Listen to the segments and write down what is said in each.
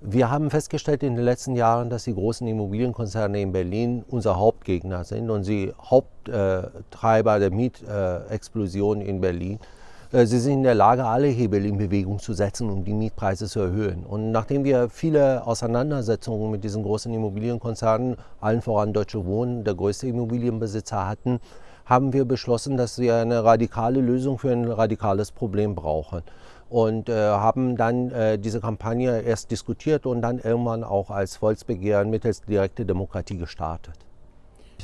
Wir haben festgestellt in den letzten Jahren, dass die großen Immobilienkonzerne in Berlin unser Hauptgegner sind und sie Haupttreiber der Mietexplosion in Berlin. Äh, sie sind in der Lage, alle Hebel in Bewegung zu setzen, um die Mietpreise zu erhöhen. Und nachdem wir viele Auseinandersetzungen mit diesen großen Immobilienkonzernen, allen voran Deutsche Wohnen, der größte Immobilienbesitzer hatten, haben wir beschlossen, dass wir eine radikale Lösung für ein radikales Problem brauchen und äh, haben dann äh, diese Kampagne erst diskutiert und dann irgendwann auch als Volksbegehren mittels direkte Demokratie gestartet.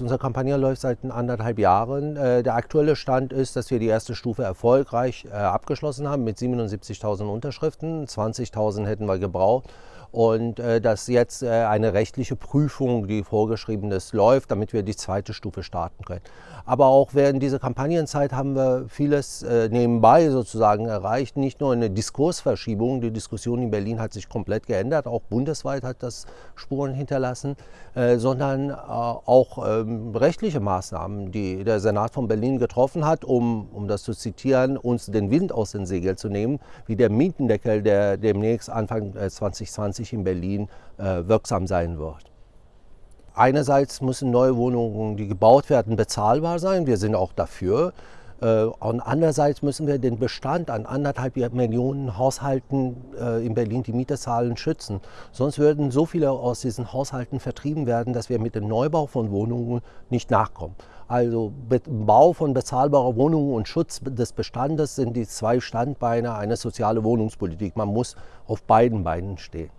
Unsere Kampagne läuft seit anderthalb Jahren. Äh, der aktuelle Stand ist, dass wir die erste Stufe erfolgreich äh, abgeschlossen haben mit 77.000 Unterschriften. 20.000 hätten wir gebraucht und äh, dass jetzt äh, eine rechtliche Prüfung, die vorgeschrieben ist, läuft, damit wir die zweite Stufe starten können. Aber auch während dieser Kampagnenzeit haben wir vieles äh, nebenbei sozusagen erreicht, nicht nur eine Diskursverschiebung, die Diskussion in Berlin hat sich komplett geändert, auch bundesweit hat das Spuren hinterlassen, äh, sondern äh, auch ähm, rechtliche Maßnahmen, die der Senat von Berlin getroffen hat, um, um das zu zitieren, uns den Wind aus den Segeln zu nehmen, wie der Mietendeckel, der demnächst Anfang 2020 langfristig in Berlin äh, wirksam sein wird. Einerseits müssen neue Wohnungen, die gebaut werden, bezahlbar sein. Wir sind auch dafür. Äh, und andererseits müssen wir den Bestand an anderthalb Millionen Haushalten äh, in Berlin, die Mieterzahlen, schützen. Sonst würden so viele aus diesen Haushalten vertrieben werden, dass wir mit dem Neubau von Wohnungen nicht nachkommen. Also Bau von bezahlbarer Wohnungen und Schutz des Bestandes sind die zwei Standbeine einer sozialen Wohnungspolitik. Man muss auf beiden Beinen stehen.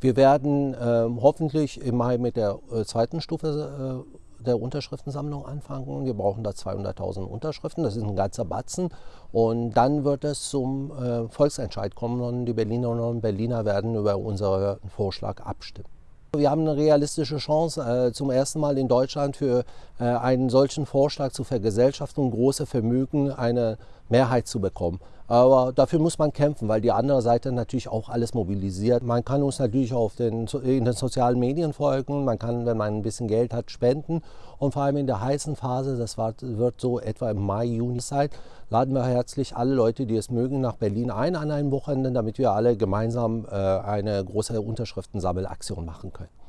Wir werden äh, hoffentlich im Mai mit der äh, zweiten Stufe äh, der Unterschriftensammlung anfangen. Wir brauchen da 200.000 Unterschriften, das ist ein ganzer Batzen. Und dann wird es zum äh, Volksentscheid kommen und die Berlinerinnen und Berliner werden über unseren Vorschlag abstimmen. Wir haben eine realistische Chance, äh, zum ersten Mal in Deutschland für einen solchen Vorschlag zur Vergesellschaftung große Vermögen eine Mehrheit zu bekommen. Aber dafür muss man kämpfen, weil die andere Seite natürlich auch alles mobilisiert. Man kann uns natürlich auf den, in den sozialen Medien folgen, man kann, wenn man ein bisschen Geld hat, spenden. Und vor allem in der heißen Phase, das wird so etwa im Mai, Juni sein, laden wir herzlich alle Leute, die es mögen, nach Berlin ein an einem Wochenende, damit wir alle gemeinsam äh, eine große Unterschriftensammelaktion machen können.